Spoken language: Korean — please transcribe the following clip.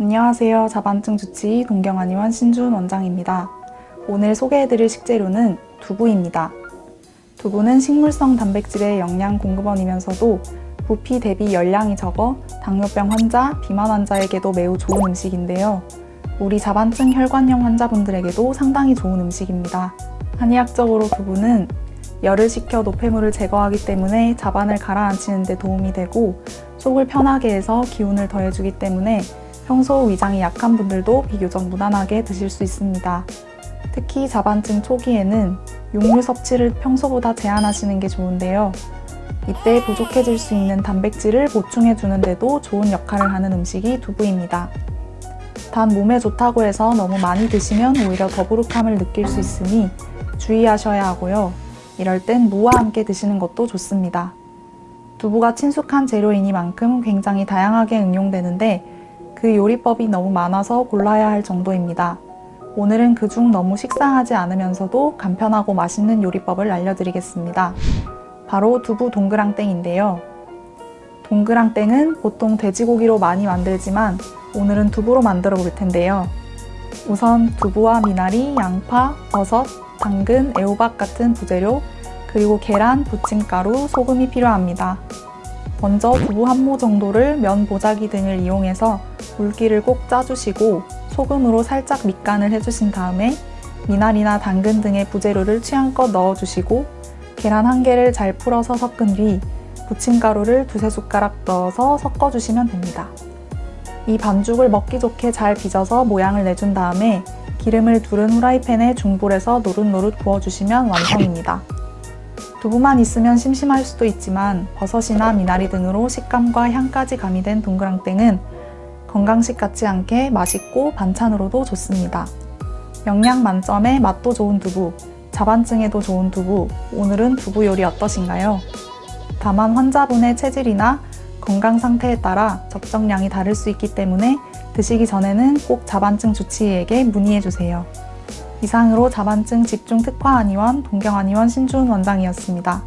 안녕하세요. 자반증 주치의 동경한의원 신준 원장입니다. 오늘 소개해드릴 식재료는 두부입니다. 두부는 식물성 단백질의 영양 공급원이면서도 부피 대비 열량이 적어 당뇨병 환자, 비만 환자에게도 매우 좋은 음식인데요. 우리 자반증 혈관염 환자분들에게도 상당히 좋은 음식입니다. 한의학적으로 두부는 열을 식혀 노폐물을 제거하기 때문에 자반을 가라앉히는 데 도움이 되고 속을 편하게 해서 기운을 더해주기 때문에 평소 위장이 약한 분들도 비교적 무난하게 드실 수 있습니다. 특히 자반증 초기에는 육류 섭취를 평소보다 제한하시는 게 좋은데요. 이때 부족해질 수 있는 단백질을 보충해 주는 데도 좋은 역할을 하는 음식이 두부입니다. 단 몸에 좋다고 해서 너무 많이 드시면 오히려 더부룩함을 느낄 수 있으니 주의하셔야 하고요. 이럴 땐 무와 함께 드시는 것도 좋습니다. 두부가 친숙한 재료이니만큼 굉장히 다양하게 응용되는데 그 요리법이 너무 많아서 골라야 할 정도입니다. 오늘은 그중 너무 식상하지 않으면서도 간편하고 맛있는 요리법을 알려드리겠습니다. 바로 두부 동그랑땡인데요. 동그랑땡은 보통 돼지고기로 많이 만들지만 오늘은 두부로 만들어 볼 텐데요. 우선 두부와 미나리, 양파, 버섯, 당근, 애호박 같은 부재료, 그리고 계란, 부침가루, 소금이 필요합니다. 먼저 두부 한 모 정도를 면 보자기 등을 이용해서 물기를 꼭 짜주시고 소금으로 살짝 밑간을 해주신 다음에 미나리나 당근 등의 부재료를 취향껏 넣어주시고 계란 한 개를 잘 풀어서 섞은 뒤 부침가루를 두세 숟가락 넣어서 섞어주시면 됩니다. 이 반죽을 먹기 좋게 잘 빚어서 모양을 내준 다음에 기름을 두른 후라이팬에 중불에서 노릇노릇 구워주시면 완성입니다. 두부만 있으면 심심할 수도 있지만 버섯이나 미나리 등으로 식감과 향까지 가미된 동그랑땡은 건강식 같지 않게 맛있고 반찬으로도 좋습니다. 영양 만점에 맛도 좋은 두부, 자반증에도 좋은 두부, 오늘은 두부 요리 어떠신가요? 다만 환자분의 체질이나 건강 상태에 따라 적정량이 다를 수 있기 때문에 드시기 전에는 꼭 자반증 주치의에게 문의해주세요. 이상으로 자반증 집중 특화 한의원 동경한의원 신주은 원장이었습니다.